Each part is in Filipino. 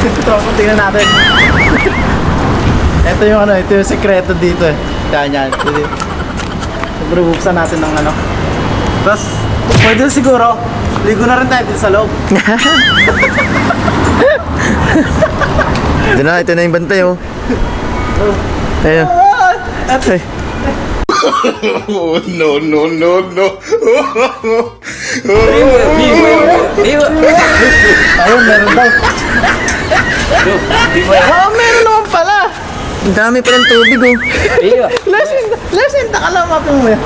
Tropa, tingnan natin. ito yung ano, ito yung sekreto dito eh. Yan, yan. Siyempre, buksan natin ng ano. Tapos, pwede siguro, ligo na rin tayo dito sa loob. Ito na, ito na yung bantay oh. Ayun. Ay. Oh, no, no, no, no. ayun, meron daw. Oo, meron naman pala. Ang dami pa ng tubig oh. Lesson, lesson, takalama mo yan.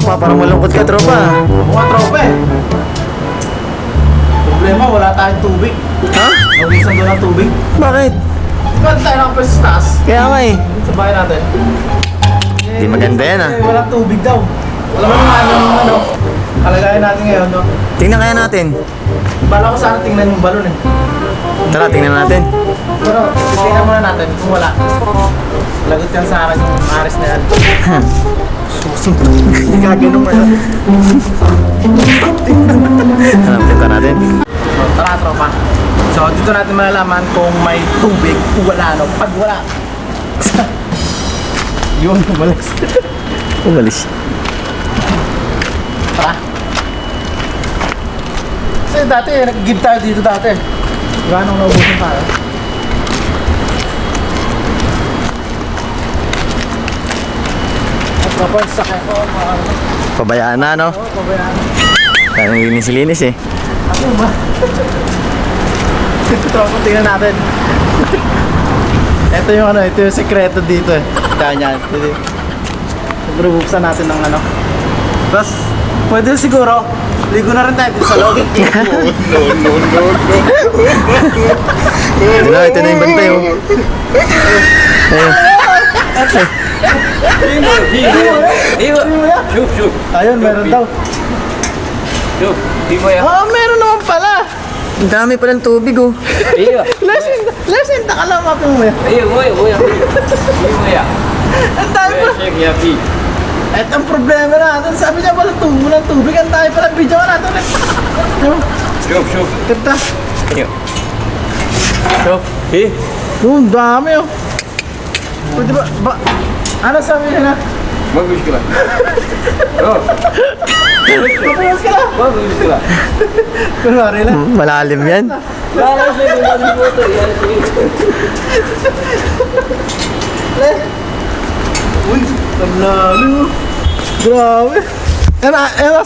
Tropa, parang malungkot ka tropa. Mga tropa eh. Problema, wala tayong tubig. Ha? Nawisan doon ng tubig. Bakit? Ba't tayo ng taas? Kaya nga eh. Sa bahay natin. Di maganda yan, ah. Eh, Walang tubig daw. Alam mo naman ano, ano, kalagayan natin ngayon, no? Tingnan kaya natin. Bala ko sana tingnan yung balon eh. Tara, tingnan natin. Pero, titingnan muna natin kung wala. Lagot yan sa akin yung aris na yan. Susing to. Hindi ka ganun mo yun. Ano, tingnan natin. So, tara tropa. So, dito natin malalaman kung may tubig o wala, no? Pag wala. Yun, umalis. Umalis. Tara. Kasi dati, nag-give tayo dito dati. Gano'ng naubusan tayo? At kapag sakay ko, mga Pabayaan na, no? oh, pabayaan. Kaya linis-linis eh. Ako ba? Tropa, tingnan natin. ito yung ano, ito yung sekreto dito eh. Yan, yan. Pwede. Siyempre, buksan natin ng ano. Tapos, pwede siguro, ligo na rin tayo dito sa loob. No, no, no, no. Ito na, ito na yung bantay oh. Ayun. Ayun, meron daw. Oo, meron naman pala. Ang dami pa ng tubig oh. Lesson, lesson, takalama mo yan. Ang tayo pa. At ang problema natin, sabi niya pala tubo ng tubig. Ang tayo pala video natin. Yung, Kita. Oh, ang dami oh. Pwede ba, ba, ano sabi niya na? Mabuhos ka na. Kunwari lang. Malalim yan. Uy, ang lalim oh. Grabe. Ano, ano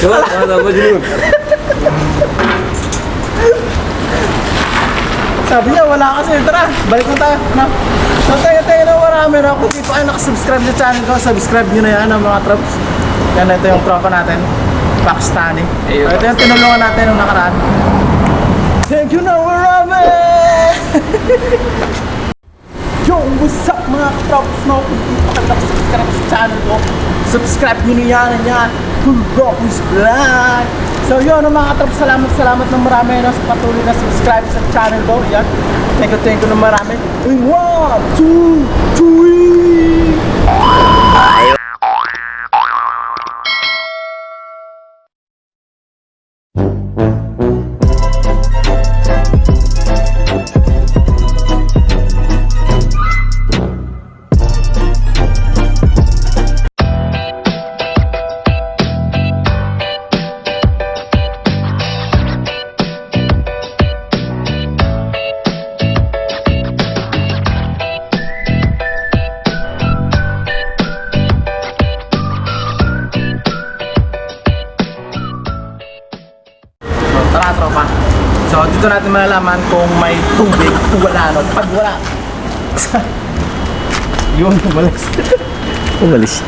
tsura niya? Sabi niya, wala kasi. Tara, balik na tayo. No? So, tayo tayo na marami na. Kung di pa kayo nakasubscribe sa channel ko, subscribe nyo na yan ang mga troops. Yan, ito yung tropa natin. Pakistani. So, ito yung tinulungan natin nung nakaraan. Thank you na marami! Yo, what's up mga katrops no? Kung di pa kayo nakasubscribe sa channel ko, subscribe nyo na yan yan. Bulldog is Black! So yun mga katrop, salamat salamat ng marami no, sa patuloy na subscribe sa channel ko. Yan. Thank you, thank you ng marami. In 1, 2, 3! Dito natin malalaman kung may tubig o wala, no? Pag wala. Yun, umalis. Umalis.